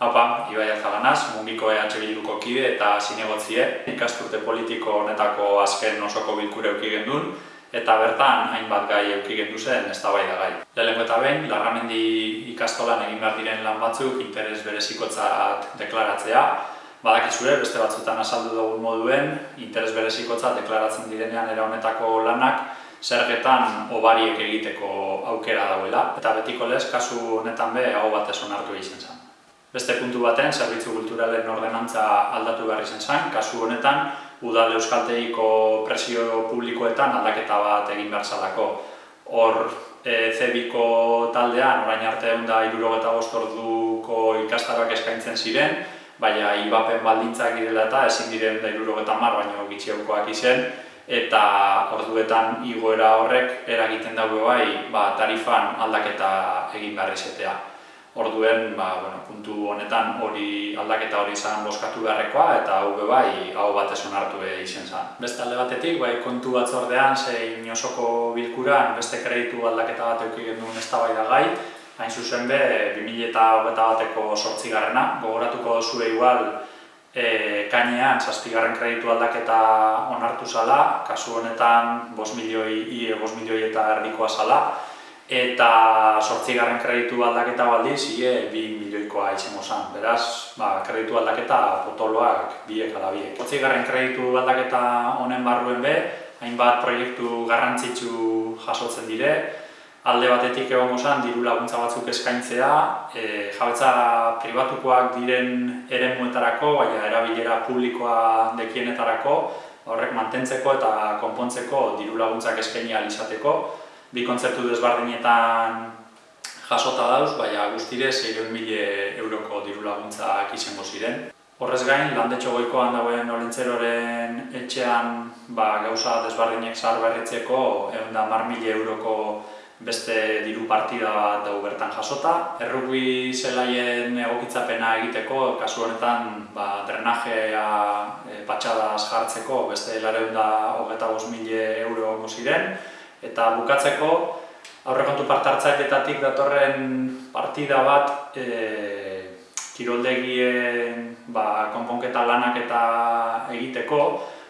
Haupa, Ibai Azalanaz, mungiko EH Bilduko kide eta zinegotzie, ikasturte politiko honetako azken osoko bilkure euki gendun, eta bertan hainbat gai euki gendu zen ez da gai. Lehenko eta behin, Larramendi ikastolan egin behar diren lan batzuk interes berezikotzat deklaratzea, badakizue, beste batzutan azaldu dugun moduen, interes berezikotzat deklaratzen direnean era honetako lanak, zergetan obariek egiteko aukera dauela, eta betiko lez, kasu honetan be, hau batez onartu egiten zen. Beste puntu baten, zerbitzu kulturalen ordenantza aldatu behar izan zen, kasu honetan, udal euskalteiko presio publikoetan aldaketa bat egin behar zalako. Hor, e, zebiko taldean, orain arte egun da irurogeta bostorduko ikastaroak eskaintzen ziren, baina ibapen baldintzak direla eta ezin diren da irurogeta mar, baina gitxiaukoak izen, eta orduetan igoera horrek eragiten dago bai ba, tarifan aldaketa egin behar izatea. Orduen, ba, bueno, puntu honetan hori aldaketa hori izan boskatu beharrekoa eta hau bai hau batez onartu izen zen. Beste alde batetik, bai, kontu batzordean, zein osoko bilkuran beste kreditu aldaketa bat euki genduen ez da gai, hain zuzen be, 2000 eta hogeta bateko sortzigarrena, gogoratuko zure igual, e, kainean, zazpigarren kreditu aldaketa onartu zala, kasu honetan, 5 milioi, ie, 5 milioi eta erdikoa zala, eta sortzigarren kreditu aldaketa baldi zile bi milioikoa izango zen. Beraz, ba, kreditu aldaketa potoloak biek ala biek. Sortzigarren kreditu aldaketa honen barruen be, hainbat proiektu garrantzitsu jasotzen dire, alde batetik egongo zen diru laguntza batzuk eskaintzea, e, jabetza pribatukoak diren eremuetarako, baina erabilera publikoa dekienetarako, horrek mantentzeko eta konpontzeko diru laguntzak eskaini izateko, bi kontzertu desbardinetan jasota dauz, baina guztire 6.000 euroko diru laguntzak izango ziren. Horrez gain, landetxo goikoan dagoen olentzeroren etxean ba, gauza desbardinek zahar berritzeko egun da euroko beste diru partida bat dugu bertan jasota. Errugbi zelaien egokitzapena egiteko, kasu honetan ba, drenajea e, patxadaz jartzeko beste lareun da hogeta euro ziren eta bukatzeko aurrekontu partartzailetatik datorren partida bat e, kiroldegien ba, konponketa lanak eta egiteko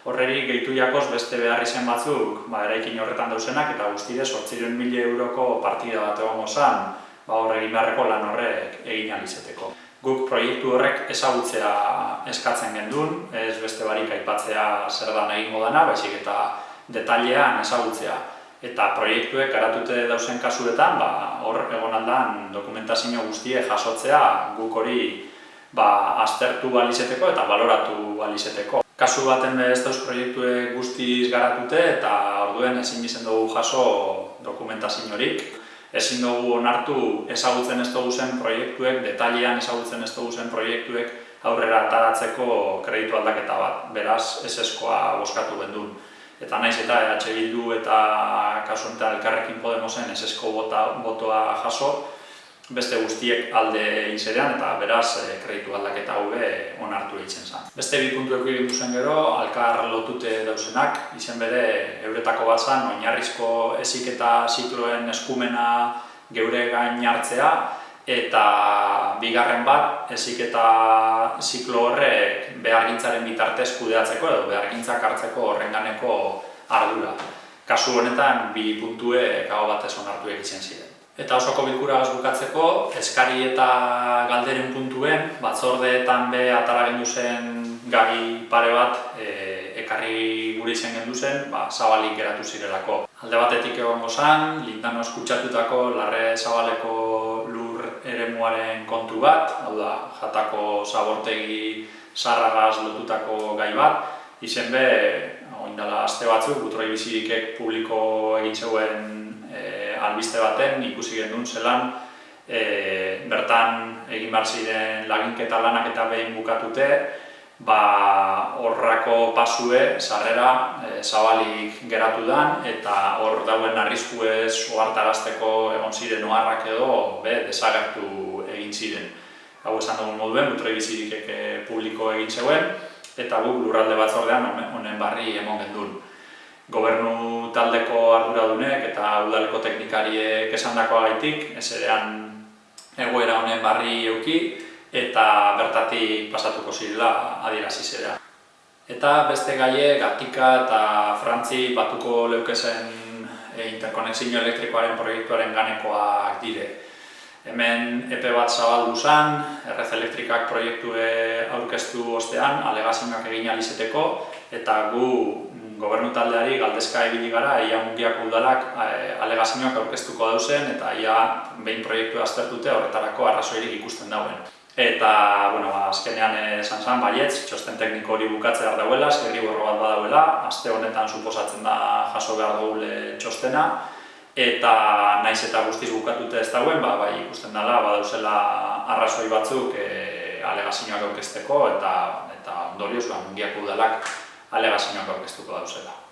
horreri gehitu jakoz beste behar izen batzuk ba, eraikin horretan dauzenak eta guztide sortziren mila euroko partida bat egon gozan ba, horre beharreko lan horrek egin alizeteko. Guk proiektu horrek ezagutzea eskatzen gendun, ez beste barik aipatzea zer da nahi modana, baizik eta detailean ezagutzea eta proiektuek garatute dauzen kasuetan, ba, hor egon aldan dokumentazio guztie jasotzea guk hori ba, aztertu balizeteko eta baloratu balizeteko. Kasu baten ez dauz proiektuek guztiz garatute eta orduen ezin izen dugu jaso dokumentazio horik. Ezin dugu onartu ezagutzen ez dugu zen proiektuek, detalian ezagutzen ez dugu zen proiektuek aurrera ataratzeko kreditu aldaketa bat. Beraz, ez eskoa boskatu bendun eta naiz eta EH Bildu eta kasu honetan elkarrekin Podemosen esesko bota, botoa jaso, beste guztiek alde inzerean eta beraz e, kreditu aldaketa hube onartu egiten zen. Beste bi puntu egin duzen gero, alkar lotute dauzenak, izen bere euretako bat zen, oinarrizko esik eta zikloen eskumena geure gain hartzea, eta bigarren bat, ezik eta ziklo horrek behargintzaren bitartez kudeatzeko edo behargintzak hartzeko horrenganeko ardura. Kasu honetan, bi puntue gago batez onartu egiten ziren. Eta osoko bilkura bukatzeko, eskari eta galderen puntuen, batzordeetan be atara gendu zen gai pare bat e, ekarri gure izen gendu zen, ba, zabalik geratu zirelako. Alde batetik egon gozan, lindano eskutsatutako larre zabaleko eremuaren kontu bat, hau da, jatako zabortegi sarragaz lotutako gai bat, izen be, oindala aste batzuk, butroi bizirikek publiko egin zeuen e, albiste baten, ikusi gendun zelan, e, bertan egin behar ziren laginketa lanak eta behin bukatute, ba, horrako pasue, sarrera, e, zabalik geratu dan, eta hor dauen arrisku ez oartarazteko egon ziren oharrak edo, be, desagertu ziren. Hau esan dugun moduen, butroi bizirik publiko egin zeuen, eta guk lurralde batzordean honen barri emon gendun. Gobernu taldeko arduradunek eta udaleko teknikariek esan dakoa gaitik, ez egoera honen barri euki, eta bertatik pasatuko zirela adierazi zera. Eta beste gaie Gatika eta Frantzi batuko leukezen e, interkonexio elektrikoaren proiektuaren ganekoak dire. Hemen epe bat zabaldu zen, Errez Elektrikak proiektue aurkeztu ostean, alegazioak egin alizeteko, eta gu gobernu taldeari galdezka ibili gara, ia mungiak udalak e, alegazioak aurkeztuko dauzen, eta ia behin proiektu aztertute horretarako arrazoirik ikusten dauen. Eta, bueno, ba, azkenean esan zen, baietz, txosten tekniko hori bukatzea dauela, zerri borro bat badauela, aste honetan suposatzen da jaso behar dugu txostena, eta naiz eta guztiz bukatute ez dauen, ba, bai ikusten dela, badauzela arrazoi batzuk e, alegazioak aurkezteko, eta, eta ondorioz, ba, mungiak udalak alegazioak aurkeztuko dauzela.